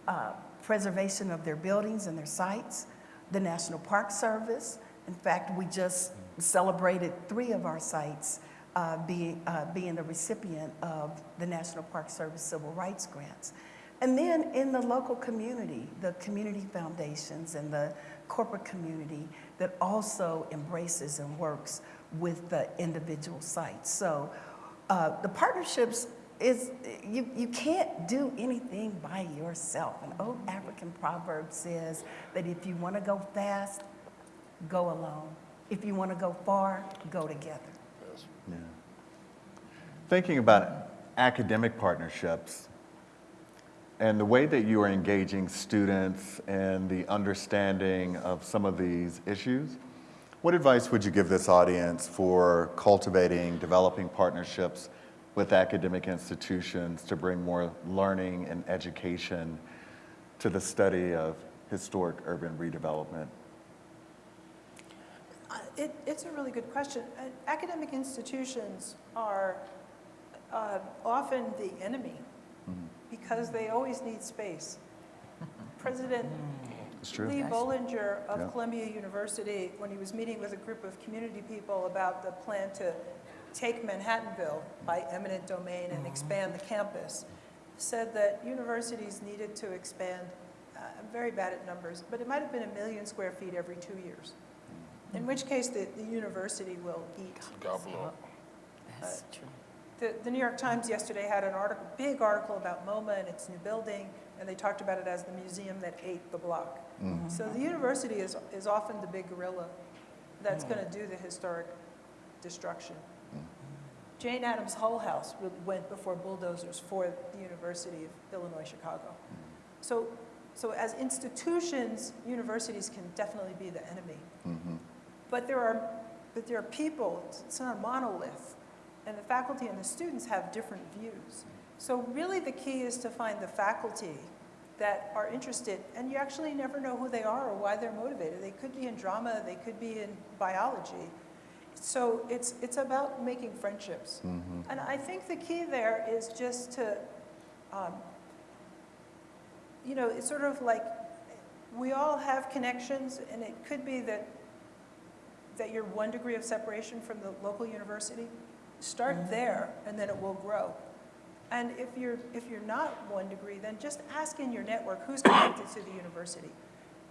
uh, preservation of their buildings and their sites. The National Park Service, in fact, we just celebrated three of our sites uh, being, uh, being the recipient of the National Park Service Civil Rights Grants. And then in the local community, the community foundations and the corporate community that also embraces and works with the individual sites. So uh, the partnerships is, you, you can't do anything by yourself. An old African proverb says that if you want to go fast, go alone. If you want to go far, go together. Yeah. Thinking about academic partnerships and the way that you are engaging students and the understanding of some of these issues, what advice would you give this audience for cultivating, developing partnerships with academic institutions to bring more learning and education to the study of historic urban redevelopment? Uh, It, it's a really good question. Uh, Academic institutions are uh, often the enemy because they always need space. President Lee Bollinger Yeah. of Columbia University, when he was meeting with a group of community people about the plan to take Manhattanville by eminent domain and expand the campus, said that universities needed to expand, uh, I'm very bad at numbers, but it might have been a million square feet every two years. In which case, the, the university will eat. Gobble up. That's true. The, the New York Times yesterday had an article, big article about MoMA and its new building, and they talked about it as the museum that ate the block. Mm-hmm. So the university is, is often the big gorilla that's hmm. going to do the historic destruction. Mm. Jane Addams' Hull House really went before bulldozers for the University of Illinois Chicago. Mm. So, so as institutions, universities can definitely be the enemy. Mm-hmm. But there are, but there are people, it's- it's not a monolith, and the faculty and the students have different views. So really the key is to find the faculty that are interested, and you actually never know who they are or why they're motivated. They could be in drama, they could be in biology. So it's, it's about making friendships. And I think the key there is just to, um, you know, it's sort of like, we all have connections, and it could be that that you're one degree of separation from the local university, start there and then it will grow. And if you're, if you're not one degree, then just ask in your network who's connected to the university.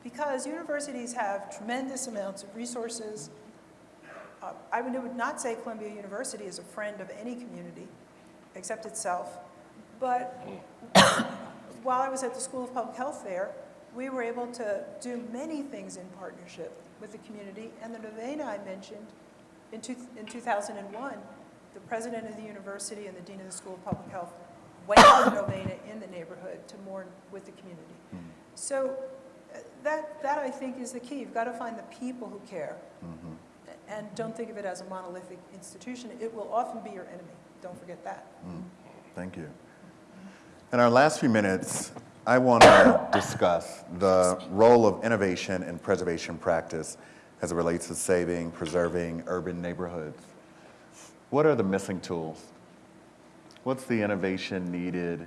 Because universities have tremendous amounts of resources. Uh, I would not say Columbia University is a friend of any community except itself. But while I was at the School of Public Health there, we were able to do many things in partnership with the community. And the novena I mentioned in, two, in 2001, the president of the university and the dean of the School of Public Health went to the novena in the neighborhood to mourn with the community. Mm-hmm. So uh, that, that I think is the key. You've got to find the people who care. Mm-hmm. And don't think of it as a monolithic institution. It will often be your enemy. Don't forget that. Mm-hmm. Thank you. In our last few minutes, I want to discuss the role of innovation and preservation practice as it relates to saving, preserving urban neighborhoods. What are the missing tools? What's the innovation needed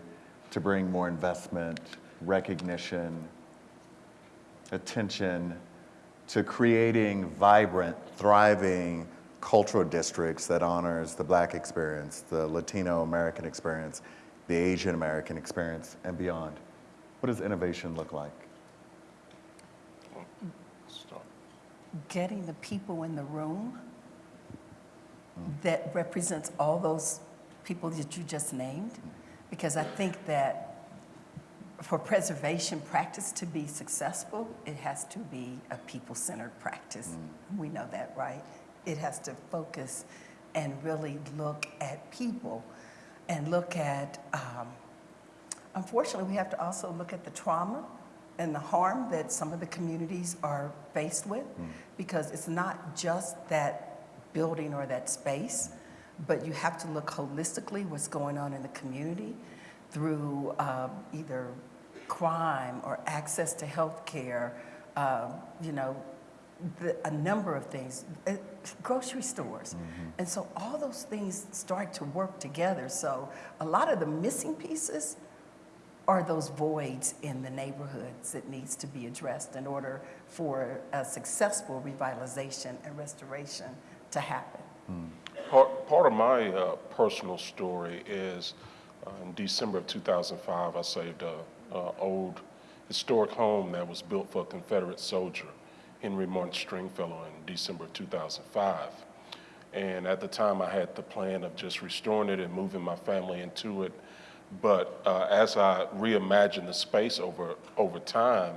to bring more investment, recognition, attention to creating vibrant, thriving cultural districts that honors the black experience, the Latino American experience, the Asian American experience, and beyond? What does innovation look like? Getting the people in the room that represents all those people that you just named. Because I think that for preservation practice to be successful, it has to be a people-centered practice. We know that, right? It has to focus and really look at people and look at, um, unfortunately, we have to also look at the trauma and the harm that some of the communities are faced with because it's not just that building or that space, but you have to look holistically what's going on in the community through um, either crime or access to health care, um, you know, the, a number of things, uh, grocery stores. And so all those things start to work together. So a lot of the missing pieces are those voids in the neighborhoods that needs to be addressed in order for a successful revitalization and restoration to happen. Part, part of my uh, personal story is uh, in December of 2005, I saved a, a old historic home that was built for a Confederate soldier, Henry Martin Stringfellow, in December of 2005. And at the time, I had the plan of just restoring it and moving my family into it. But uh, as I reimagined the space over, over time,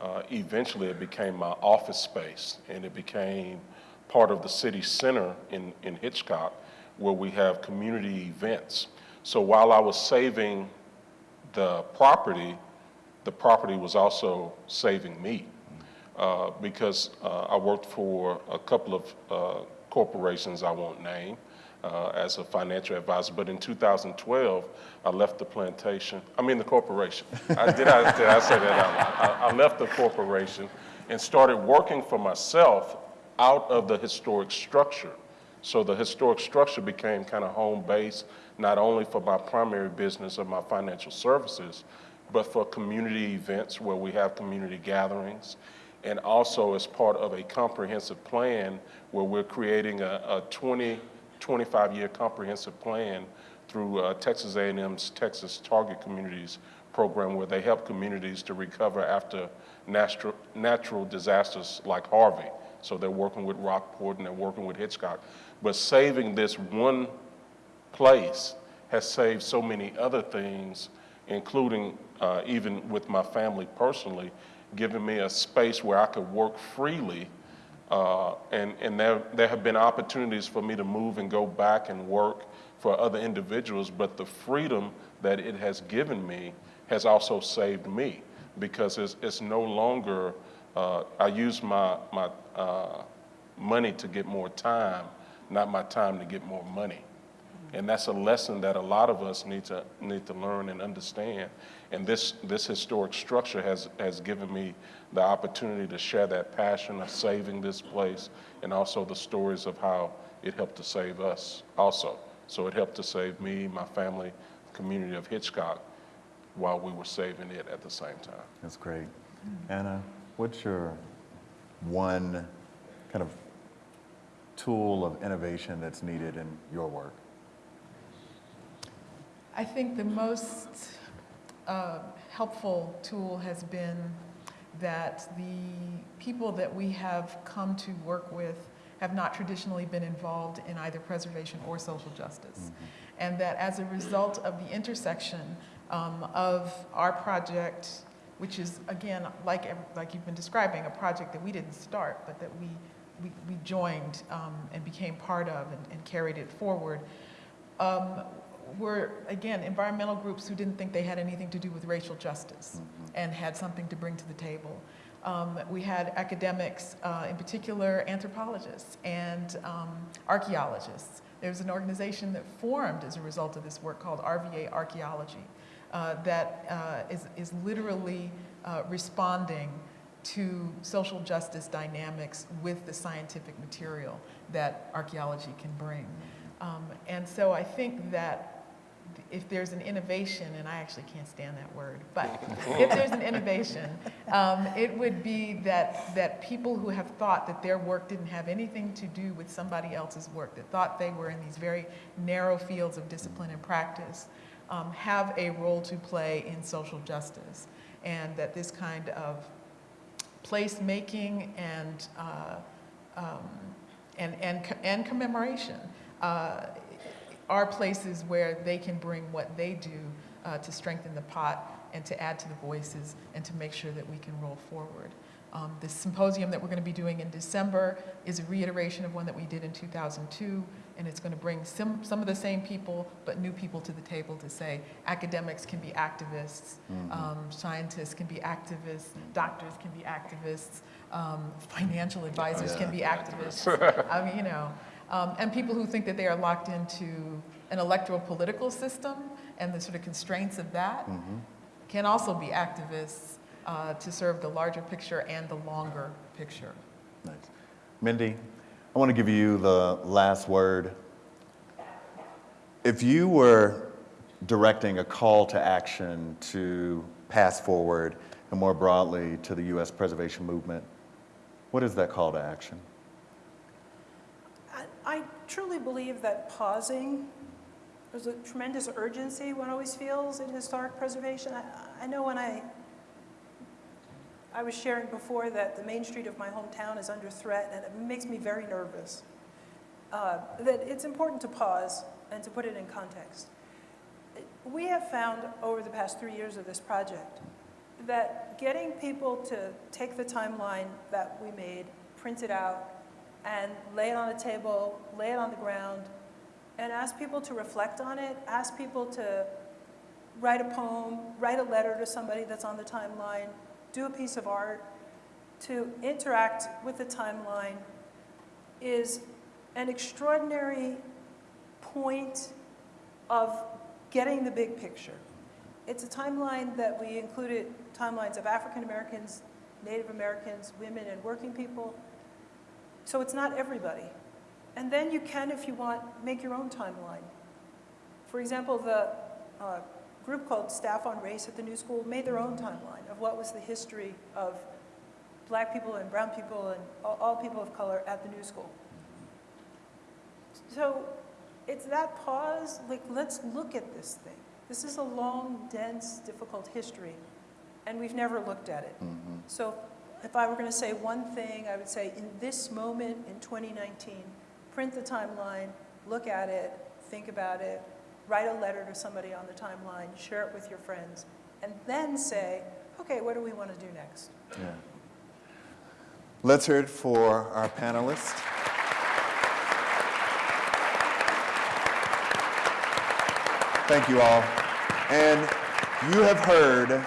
uh, eventually it became my office space and it became part of the city center in, in Hitchcock where we have community events. So while I was saving the property, the property was also saving me. Uh, because uh, I worked for a couple of uh, corporations I won't name uh, as a financial advisor. But in 2012, I left the plantation, I mean the corporation. I, did, I, did I say that out loud? I, I left the corporation and started working for myself out of the historic structure. So the historic structure became kind of home base, not only for my primary business of my financial services, but for community events where we have community gatherings, and also as part of a comprehensive plan where we're creating a, a 20, 25-year comprehensive plan through uh, Texas A&M's Texas Target Communities program where they help communities to recover after natural, natural disasters like Harvey. So they're working with Rockport and they're working with Hitchcock. But saving this one place has saved so many other things, including uh, even with my family personally, giving me a space where I could work freely. Uh, and and there, there have been opportunities for me to move and go back and work for other individuals, but the freedom that it has given me has also saved me because it's, it's no longer, uh, I use my, my uh, money to get more time, not my time to get more money. And that's a lesson that a lot of us need to, need to learn and understand. And this, this historic structure has, has given me the opportunity to share that passion of saving this place and also the stories of how it helped to save us also. So it helped to save me, my family, community of Hitchcock, while we were saving it at the same time. That's great. Anna, what's your one kind of tool of innovation that's needed in your work? I think the most uh, helpful tool has been that the people that we have come to work with have not traditionally been involved in either preservation or social justice. And that as a result of the intersection um, of our project, which is, again, like, like you've been describing, a project that we didn't start, but that we, we, we joined um, and became part of and, and carried it forward, um, were, again, environmental groups who didn't think they had anything to do with racial justice and had something to bring to the table. Um, we had academics, uh, in particular anthropologists and um, archaeologists. There's an organization that formed as a result of this work called RVA Archaeology that uh, is, is literally uh, responding to social justice dynamics with the scientific material that archaeology can bring. Um, and so I think that if there's an innovation, and I actually can't stand that word, but if there's an innovation, um, it would be that, that people who have thought that their work didn't have anything to do with somebody else's work, that thought they were in these very narrow fields of discipline and practice, um, have a role to play in social justice. And that this kind of placemaking and, uh, um, and, and, and commemoration uh, are places where they can bring what they do uh, to strengthen the pot and to add to the voices and to make sure that we can roll forward. Um, the symposium that we're going to be doing in December is a reiteration of one that we did in 2002, and it's going to bring some, some of the same people, but new people to the table to say academics can be activists, um, scientists can be activists, doctors can be activists, um, financial advisors can be activists. I mean, you know, um, and people who think that they are locked into an electoral political system and the sort of constraints of that can also be activists uh, to serve the larger picture and the longer picture. Nice. Mindy, I want to give you the last word. If you were directing a call to action to pass forward and more broadly to the U.S. preservation movement, what is that call to action? I- truly believe that pausing, there's a tremendous urgency one always feels in historic preservation. I, I know when I, I was sharing before that the main street of my hometown is under threat, and it makes me very nervous. Uh, that it's important to pause and to put it in context. We have found over the past three years of this project that getting people to take the timeline that we made, print it out, and lay it on a table, lay it on the ground, and ask people to reflect on it, ask people to write a poem, write a letter to somebody that's on the timeline, do a piece of art, to interact with the timeline is an extraordinary point of getting the big picture. It's a timeline that we included timelines of African Americans, Native Americans, women, and working people. So it's not everybody. And then you can, if you want, make your own timeline. For example, the uh, group called Staff on Race at the New School made their own timeline of what was the history of black people and brown people and all, all people of color at the New School. So it's that pause, like, let's look at this thing. This is a long, dense, difficult history, and we've never looked at it. Mm-hmm. So if I were going to say one thing, I would say in this moment in 2019, print the timeline, look at it, think about it, write a letter to somebody on the timeline, share it with your friends, and then say, okay, what do we want to do next? Yeah. Let's hear it for our panelists. Thank you all. And you have heard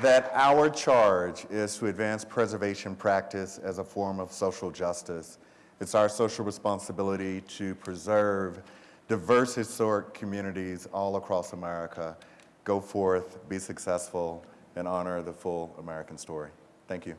that our charge is to advance preservation practice as a form of social justice. It's our social responsibility to preserve diverse historic communities all across America. Go forth, be successful, and honor the full American story. Thank you.